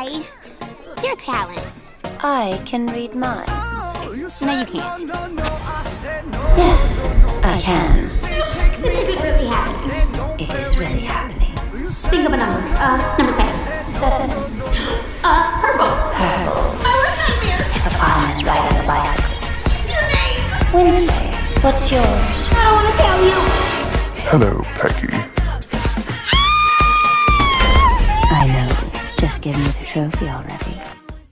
Why? It's your talent. I can read minds. No, you can't. Yes, I can. This isn't really happening. It is really happening. Think of a number. Uh, number seven. Seven. Uh, purple. My worst nightmare. The palm is right on the bicycle. What's your name? Wednesday, what's yours? I don't want to tell you. Hello, Peggy. Just give me the trophy already.